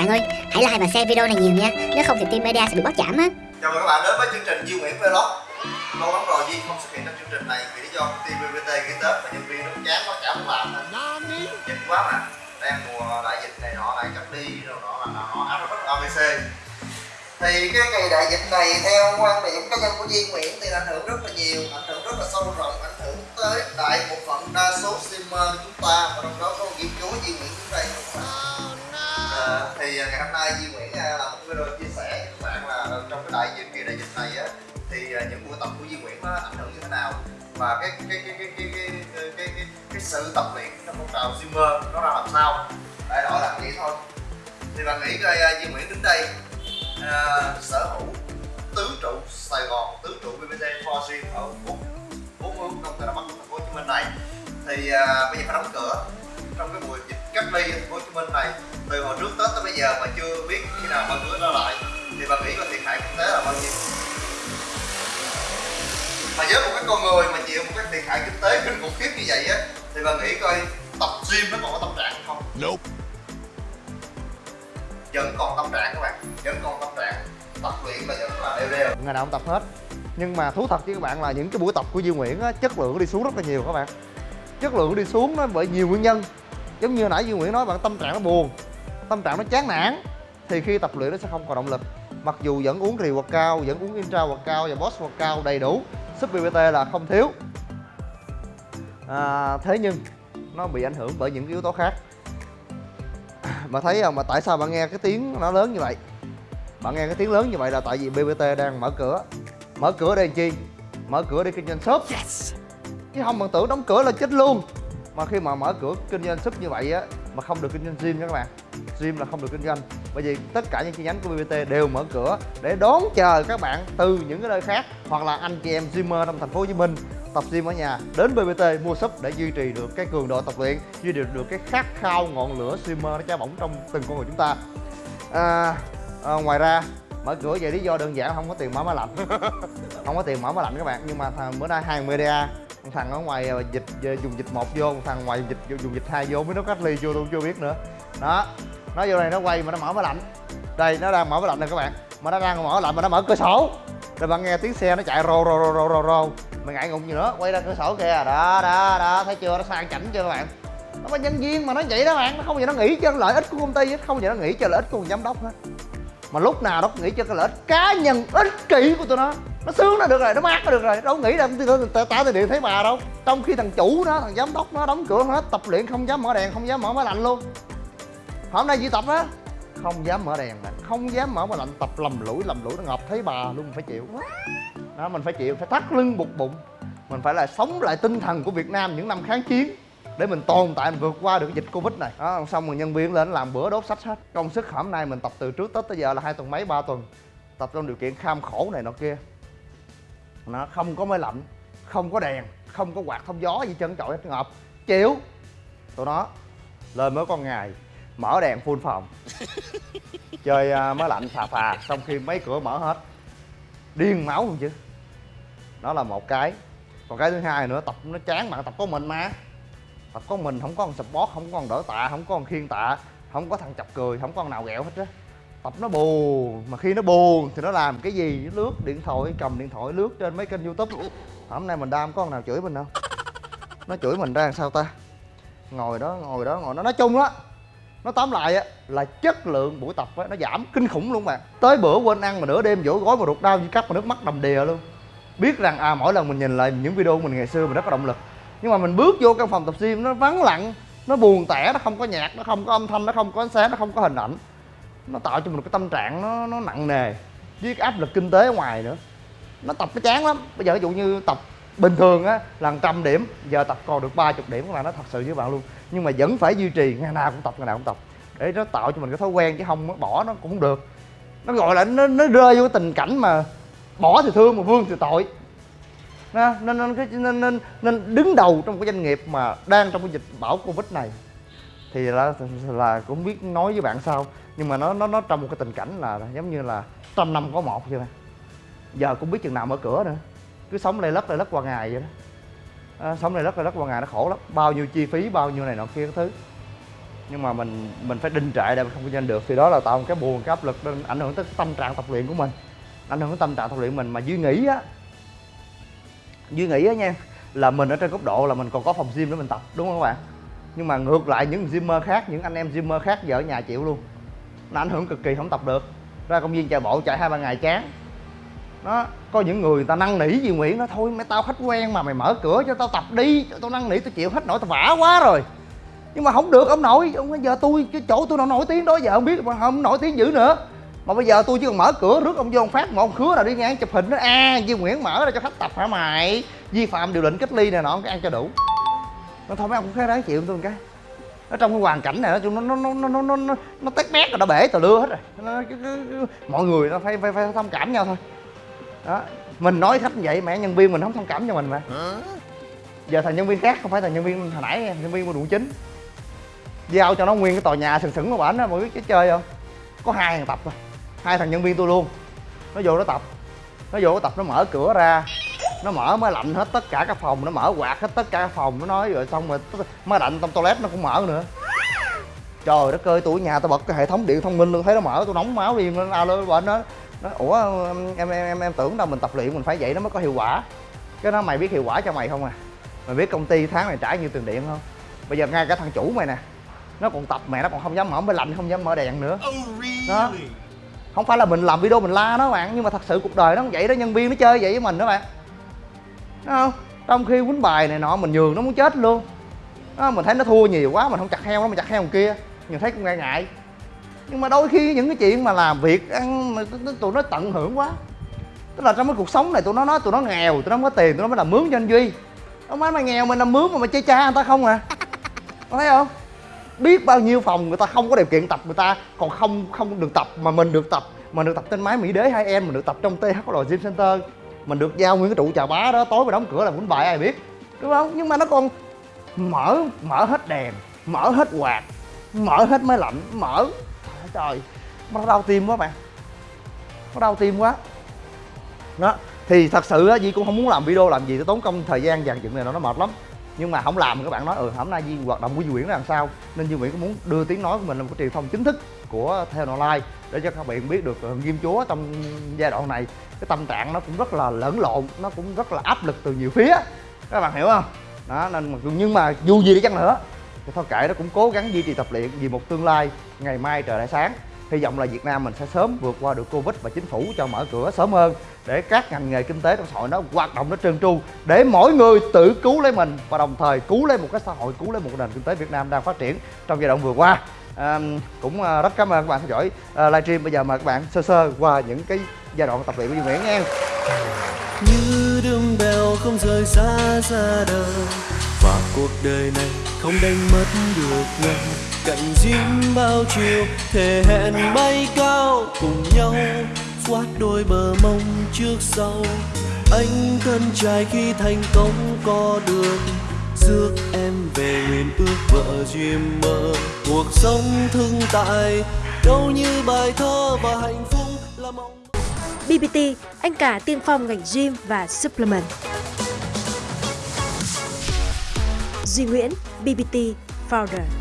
bạn ơi. Hãy like và share video này nhiều nha. Nếu không thì team media sẽ bị bắt giảm á. Chào mừng các bạn đến với chương trình Duy Nguyễn Vlog. Lâu lắm rồi Duy không xuất hiện trong chương trình này vì lý do công ty BBT nghỉ Tết và nhân viên nó chán quá chả muốn làm. Nên dịch quá mà. Đang mùa đại dịch này nọ lại cách đi rồi nọ, là nọ áp rất ABC thì cái kỳ đại dịch này, theo quan điểm cá nhân của Duy Nguyễn thì ảnh hưởng rất là nhiều, ảnh hưởng rất là sâu rộng, ảnh hưởng tới đại bộ phận đa số streamer chúng ta và trong đó có ghi chúa Duy Nguyễn chúng đây thì à, ngày hôm nay Duy Nguyễn là làm một video chia sẻ với các bạn là trong cái đại dịch kỳ đại dịch này á thì à, những buổi tập của Duy Nguyễn nó ảnh hưởng như thế nào? Và cái cái cái cái cái cái cái, cái, cái, cái sự tập luyện trong phong trào swimmer nó ra làm sao? Đại loại là vậy thôi. Thì bạn nghĩ coi à, Duy Nguyễn đến đây uh, sở hữu tứ trụ Sài Gòn tứ trụ BBT Four Gym ở bốn bốn hướng trong Tây Bắc thành phố Hồ Chí Minh này thì uh, bây giờ phải đóng cửa trong cái mùa dịch cách ly ở thành phố Hồ Chí Minh này. Từ hồi trước Tết tới bây giờ mà chưa biết khi nào mở cửa trở lại. Thì bạn nghĩ là thiệt hại kinh tế là bao nhiêu? Mà với một cái con người mà chịu một cái thiệt hại kinh tế kinh khủng khiếp như vậy á thì bạn nghĩ coi tập gym nó còn có tâm trạng không? Nope. vẫn còn tâm trạng các bạn. Vẫn còn tâm trạng. Tập luyện là vẫn là đều đều. Ngày nào cũng tập hết. Nhưng mà thú thật với các bạn là những cái buổi tập của Duy Nguyễn á, chất lượng đi xuống rất là nhiều các bạn. Chất lượng đi xuống nó bởi nhiều nguyên nhân giống như nãy Duy Nguyễn nói bạn tâm trạng nó buồn tâm trạng nó chán nản thì khi tập luyện nó sẽ không còn động lực. Mặc dù vẫn uống rì hoặc cao vẫn uống intra hoặc cao và boss hoặc cao đầy đủ súp BBT là không thiếu. À, thế nhưng nó bị ảnh hưởng bởi những yếu tố khác. Mà thấy không mà tại sao bạn nghe cái tiếng nó lớn như vậy? Bạn nghe cái tiếng lớn như vậy là tại vì BBT đang mở cửa. Mở cửa để làm chi? Mở cửa để kinh doanh shop. Yes. chứ không bạn tưởng đóng cửa là chết luôn mà khi mà mở cửa kinh doanh shop như vậy á mà không được kinh doanh gym nha các bạn. Gym là không được kinh doanh. Bởi vì tất cả những chi nhánh của BBT đều mở cửa để đón chờ các bạn từ những cái nơi khác hoặc là anh chị em gymer trong thành phố Hồ Chí Minh tập gym ở nhà đến BBT mua shop để duy trì được cái cường độ tập luyện duy trì được cái khát khao ngọn lửa gymer nó cháy bỏng trong từng con người chúng ta. À, à, ngoài ra mở cửa về lý do đơn giản không có tiền mở máy lạnh. Không có tiền mở máy lạnh các bạn nhưng mà thằng bữa nay hàng media thằng ở ngoài à, dịch à, dùng dịch một vô thằng ngoài dùng dịch dùng dịch hai vô mới nó cách ly vô tôi chưa biết nữa. Đó nó vô đây, nó quay mà nó mở máy lạnh. Đây, nó đang mở máy lạnh này các bạn. Mà nó đang mở lạnh mà nó mở cửa sổ. Rồi bạn nghe tiếng xe nó chạy rô rô rô rô rô rô mày ngại ngùng gì nữa, quay ra cửa sổ kìa. Đó đó đó, thấy chưa? Nó sang chảnh chưa các bạn? Nó có nhân viên mà nó vậy đó bạn, nó không gì nó nghĩ cho lợi ích của công ty hết, không gì nó nghĩ cho lợi ích của giám đốc hết. Mà lúc nào nó cũng nghĩ cho cái lợi ích cá nhân, ích kỷ của tụi nó nó sướng nó được rồi, nó mát nó được rồi. Đâu nghĩ là tao tao điện thấy bà đâu. Trong khi thằng chủ nó thằng giám đốc nó đóng cửa hết tập luyện không dám mở đèn, không dám mở máy lạnh luôn. Hôm nay đi tập á không dám mở đèn nè, không dám mở máy lạnh, tập lầm lũi lầm lũi nó ngập, thấy bà luôn mình phải chịu. Đó, mình phải chịu, phải thắt lưng buộc bụng. Mình phải là sống lại tinh thần của Việt Nam những năm kháng chiến để mình tồn tại, mình vượt qua được cái dịch Covid này. Đó, xong rồi nhân viên lên làm bữa đốt sách hết. Công sức hôm nay mình tập từ trước Tết tới giờ là hai tuần mấy, ba tuần. Tập trong điều kiện kham khổ này nọ kia nó không có máy lạnh không có đèn không có quạt thông gió gì chân trọi hết ngợp chịu tụi nó lên mới con ngày mở đèn full phòng. Chơi uh, máy lạnh phà phà xong khi mấy cửa mở hết điên máu luôn chứ. Đó là một cái. Còn cái thứ hai nữa tập nó chán bạn tập có mình mà. Tập có mình không có con support không có con đỡ tạ không có con khiên tạ không có thằng chọc cười không có con nào ghẹo hết á tập nó buồn mà khi nó buồn thì nó làm cái gì? Nó lướt điện thoại, cầm điện thoại lướt trên mấy kênh youtube. Hôm nay mình đam có con nào chửi mình đâu? Nó chửi mình ra làm sao ta? Ngồi đó ngồi đó, ngồi nó nói chung á, nó tóm lại á, là chất lượng buổi tập á, nó giảm kinh khủng luôn bạn tới bữa quên ăn mà nửa đêm vỗ gói mà ruột đau như cắt mà nước mắt đầm đìa luôn. Biết rằng à mỗi lần mình nhìn lại những video của mình ngày xưa mình rất có động lực. Nhưng mà mình bước vô căn phòng tập gym nó vắng lặng, nó buồn tẻ, nó không có nhạc, nó không có âm thanh, nó không có ánh sáng, nó không có hình ảnh nó tạo cho mình một cái tâm trạng nó nó nặng nề với cái áp lực kinh tế ở ngoài nữa. Nó tập nó chán lắm. Bây giờ ví dụ như tập bình thường á là trăm điểm giờ tập còn được ba chục điểm là nó thật sự với bạn luôn. Nhưng mà vẫn phải duy trì ngày nào cũng tập ngày nào cũng tập. Để nó tạo cho mình cái thói quen chứ không bỏ nó cũng không được. Nó gọi là nó, nó rơi vô cái tình cảnh mà bỏ thì thương mà vương thì tội. Nha, nên nên, cái- nên nên nên đứng đầu trong cái doanh nghiệp mà đang trong cái dịch bão covid này. Thì là là cũng biết nói với bạn sao nhưng mà nó nó nó trong một cái tình cảnh là giống như là trăm năm có một vậy nè giờ cũng biết chừng nào mở cửa nữa. Cứ sống lây lất lây lất qua ngày vậy đó. À, sống lây lất lây lất qua ngày nó khổ lắm. Bao nhiêu chi phí bao nhiêu này nọ kia cái thứ. Nhưng mà mình mình phải đinh trệ để mình không kinh doanh được. Thì đó là tạo một cái buồn cái áp lực nên ảnh hưởng tới tâm trạng tập luyện của mình. Ảnh hưởng tới tâm trạng tập luyện mình. Mà duy nghĩ á duy nghĩ á nha là mình ở trên góc độ là mình còn có phòng gym để mình tập đúng không các bạn? Nhưng mà ngược lại những gymmer khác những anh em gymmer khác giờ ở nhà chịu luôn nó ảnh hưởng cực kỳ không tập được. Ra công viên chạy bộ chạy hai ba ngày chán. Đó có những người, người ta năn nỉ gì Nguyễn nó thôi mấy tao khách quen mà mày mở cửa cho tao tập đi cho tao năn nỉ tao chịu hết nổi tao vả quá rồi. Nhưng mà không được ông nội ông giờ tôi cái chỗ tôi nó nổi tiếng đó giờ không biết mà không nổi tiếng dữ nữa. Mà bây giờ tôi chỉ cần mở cửa rước ông vô ông phát một ông khứa nào đi ngang chụp hình nó a à, Duy Nguyễn mở ra cho khách tập hả mày? Vi phạm điều lệnh cách ly này nọ cái ăn cho đủ. Nó thôi mấy ông cũng khá đáng chịu tôi một cái ở trong cái hoàn cảnh này nó nó nó nó nó nó nó, nó tét bét rồi nó bể tờ lưa hết rồi. Nó, cái, cái, cái, mọi người nó phải phải phải thông cảm nhau thôi. Đó mình nói khách như vậy mẹ nhân viên mình không thông cảm cho mình mà. Giờ thành nhân viên khác không phải thành nhân viên hồi nãy nhân viên của quận chín giao cho nó nguyên cái tòa nhà sừng sững của bển á mọi cái chơi không? Có hai thằng tập thôi. Hai thằng nhân viên tôi luôn. Nó vô nó tập. Nó vô nó tập nó mở cửa ra nó mở máy lạnh hết tất cả các phòng nó mở quạt hết tất cả các phòng nó nói rồi xong rồi máy lạnh trong toilet nó cũng mở nữa. Trời đất ơi tôi ở nhà tôi bật cái hệ thống điện thông minh luôn thấy nó mở tôi nóng máu đi nó alo bên đó. Nó ủa em em em em tưởng đâu mình tập luyện mình phải vậy nó mới có hiệu quả. Cái đó mày biết hiệu quả cho mày không à? Mày biết công ty tháng này trả nhiêu tiền điện không? Bây giờ ngay cả thằng chủ mày nè nó còn tập mẹ nó còn không dám mở máy lạnh không dám mở đèn nữa. Đó. Không phải là mình làm video mình la nó bạn nhưng mà thật sự cuộc đời nó không vậy đó nhân viên nó chơi vậy với mình đó bạn Đúng không? Trong khi quýnh bài này nọ mình nhường nó muốn chết luôn. Đó, mình thấy nó thua nhiều quá mình không chặt heo nó mình chặt heo kia. Mình thấy cũng ngại ngại. Nhưng mà đôi khi những cái chuyện mà làm việc ăn tụi nó tận hưởng quá. Tức là trong cái cuộc sống này tụi nó nói tụi nó nghèo tụi nó không có tiền tụi nó mới làm mướn cho anh duy ông phải mày nghèo mình làm mướn mà mày chơi cha người ta không à? Có thấy không? Biết bao nhiêu phòng người ta không có điều kiện tập người ta còn không không được tập mà mình được tập. Mà được tập trên máy mỹ đế hai em mình được tập trong THL Gym Center mình được giao nguyên cái trụ trà bá đó, tối mà đóng cửa là quýnh bài ai biết. Đúng không? Nhưng mà nó còn mở mở hết đèn, mở hết quạt, mở hết máy lạnh, mở. Trời nó đau tim quá bạn. Nó đau tim quá. Đó, thì thật sự á, Di cũng không muốn làm video làm gì để tốn công, thời gian dàn dựng này nó mệt lắm. Nhưng mà không làm các bạn nói ừ hôm nay Di hoạt động của Di Nguyễn là làm sao? Nên Di Nguyễn cũng muốn đưa tiếng nói của mình là một cái truyền thông chính thức của theo online để cho các bạn biết được ừ, nghiêm Chúa trong giai đoạn này cái tâm trạng nó cũng rất là lẫn lộn, nó cũng rất là áp lực từ nhiều phía. Các bạn hiểu không? Đó, nên mà nhưng mà dù gì đi chăng nữa, thì thôi kệ, nó cũng cố gắng duy trì tập luyện vì một tương lai ngày mai trời lại sáng hy vọng là Việt Nam mình sẽ sớm vượt qua được Covid và chính phủ cho mở cửa sớm hơn để các ngành nghề kinh tế trong xã hội nó hoạt động nó trơn tru để mỗi người tự cứu lấy mình và đồng thời cứu lấy một cái xã hội cứu lấy một nền kinh tế Việt Nam đang phát triển trong giai đoạn vừa qua. À, cũng ờ, rất cảm ơn các bạn theo dõi à, livestream. Bây giờ mời các bạn sơ sơ qua những cái giai đoạn tập luyện của Duy Nguyễn nha. Như đường bèo không rời xa ra đời và cuộc đời này không đánh mất được nhau cạnh diêm bao chiều thề hẹn bay cao cùng nhau quát đôi bờ mông trước sau anh thân trai khi thành công có được rước em về nguyện ước vợ duyên mơ cuộc sống thương tại đâu như bài thơ và hạnh phúc là mong BBT, anh cả tiên phong ngành gym và supplement. Duy Nguyễn, BBT Founder.